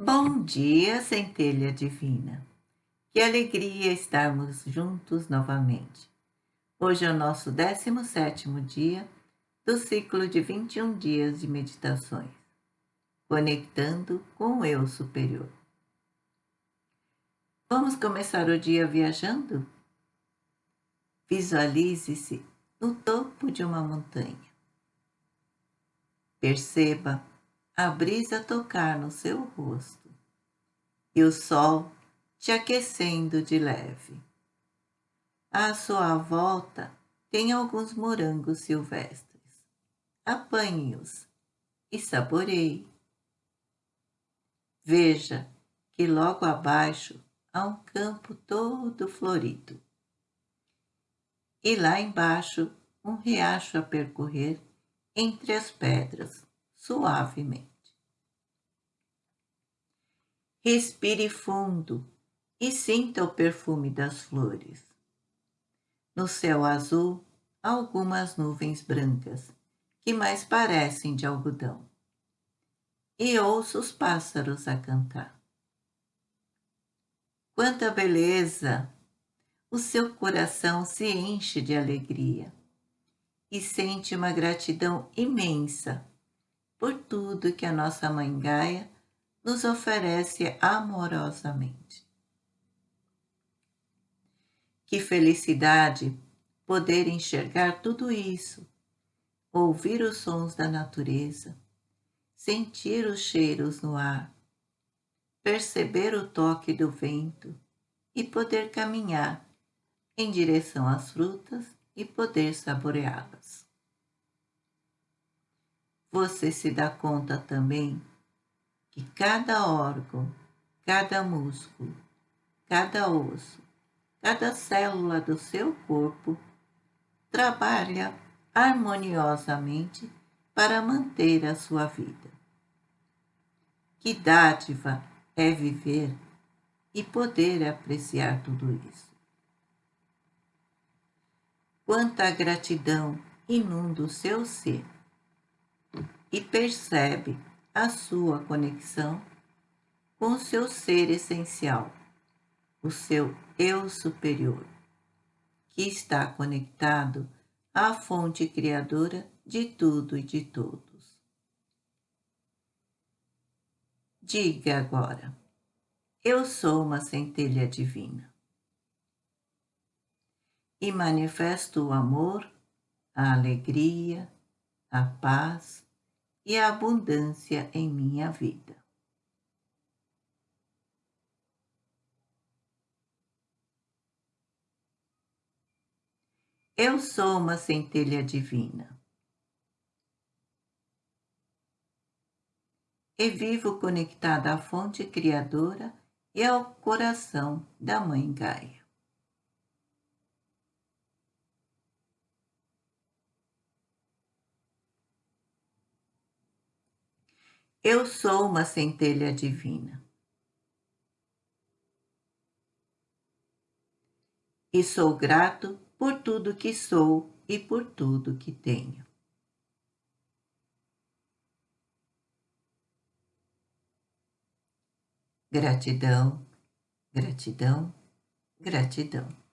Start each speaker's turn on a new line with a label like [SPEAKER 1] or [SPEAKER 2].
[SPEAKER 1] Bom dia, centelha divina. Que alegria estarmos juntos novamente. Hoje é o nosso 17º dia do ciclo de 21 dias de meditações, conectando com o eu superior. Vamos começar o dia viajando? Visualize-se no topo de uma montanha. Perceba a brisa tocar no seu rosto e o sol te aquecendo de leve. À sua volta tem alguns morangos silvestres. Apanhe-os e saboreie. Veja que logo abaixo há um campo todo florido. E lá embaixo um riacho a percorrer entre as pedras suavemente. Respire fundo e sinta o perfume das flores. No céu azul, algumas nuvens brancas, que mais parecem de algodão. E ouça os pássaros a cantar. Quanta beleza! O seu coração se enche de alegria e sente uma gratidão imensa por tudo que a nossa Mãe Gaia nos oferece amorosamente. Que felicidade poder enxergar tudo isso, ouvir os sons da natureza, sentir os cheiros no ar, perceber o toque do vento e poder caminhar em direção às frutas e poder saboreá-las você se dá conta também que cada órgão, cada músculo, cada osso, cada célula do seu corpo trabalha harmoniosamente para manter a sua vida. Que dádiva é viver e poder apreciar tudo isso. Quanta gratidão inunda o seu ser e percebe a sua conexão com o seu ser essencial, o seu eu superior, que está conectado à fonte criadora de tudo e de todos. Diga agora, eu sou uma centelha divina. E manifesto o amor, a alegria, a paz, e a abundância em minha vida. Eu sou uma centelha divina. E vivo conectada à fonte criadora e ao coração da Mãe Gaia. Eu sou uma centelha divina. E sou grato por tudo que sou e por tudo que tenho. Gratidão, gratidão, gratidão.